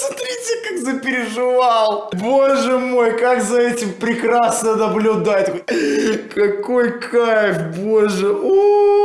Смотрите, как запереживал. Боже мой, как за этим прекрасно наблюдать. Какой кайф, боже. О!